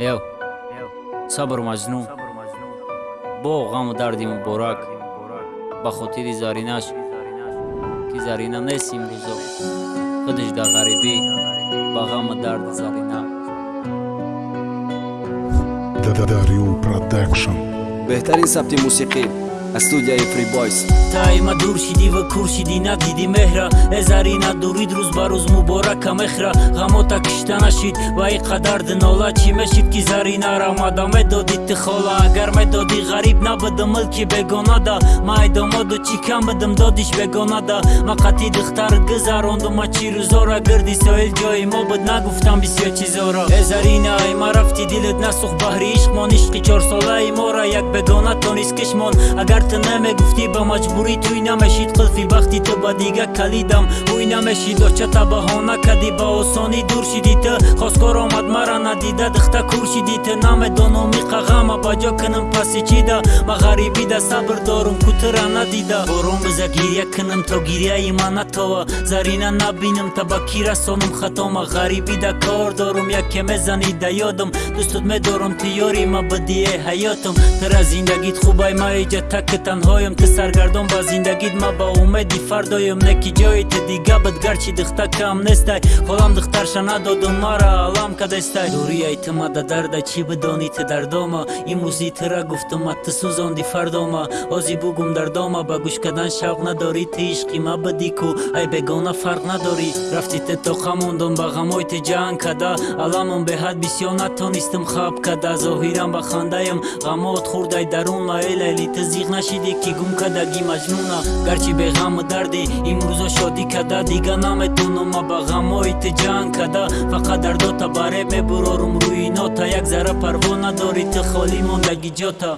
ё сабр маҷнун бо ғаму дарди муборак. Ба хотири заринаш. Ки зарина нест имрӯзо худаш дар ғарибӣ. Ба ғаму дарди зарина беҳтарин сабти мусиқӣ. Аз студияи фрибойс таима дур шидӣ ва кур шидӣ надидӣ меҳра. Э зарина дурид рӯз ба рӯз муборака мехра ғамота кишта нашид ва и қадар динола чӣ мешид ки заринара мада медодӣ ти хола агар медодӣ ғариб набудам мулки бегонада. Ма айдомоду чӣ кам будам додиш бегонада. Ма қатъи духтар гузарондума чӣ рӯзора гирди соил ҷои мо буд нагуфтам бисёр чизора э зарина айма рафти дилат насӯх баҳри ишқмон ишқи чорсолаи мора як бегона тонист кишмон. Агар ту намегуфтӣ ба маҷбурӣ туй намешид. Қулфи бахти ту ба дига калидам. Ӯй намешид очата баҳона кади ба осонӣ дур шидӣ ту хоскор омад мара надида духта кур шидӣ ту намедонум иқағама ба ҷо кунам паси чида ма ғарибида сабр дорум кутура надида. Борон биза гирья кунам то гирьяи ма натова. Зарина набинам та ба ки расонум хатома. Ғарибида кор дорум яке мезанида ёдам. Дӯстут медорам ту ёри ма бадие ҳаётам. Тара зиндагит хубай маиҷа так ки танҳоям ту саргардон ба зиндагит ма ба умеди фардоям. Не ки ҷои ту дига буд гарчи духта кам нестай. Холам духтарша надоду мара алам кадестай. Дурияй ту мада дарда чӣ бидонӣ ту дардома? Имрӯзи тура гуфтума ту сӯзонди фардома. Ози бугум дардома ба гӯш кардан шавқ надорӣ ту ишқи ма будӣ ку. Ай бегона фарқ надорӣ. Рафти ту то хамондон ба ғамои ту ҷанг када аламам беҳад бисёр натонистам хаб када зоҳирам ба хандаям ғамот хурдай дарун маэлайли ту зиқ нашидӣ ки гум кадаги маҷнуна гарчи беғаму дарди имрӯзо шодӣ када дига наметонума ба ғамои ту ҷанг када фақат дардота баре мебурорум. Рӯи нота як зара парво надори ту холӣ мондаги ҷота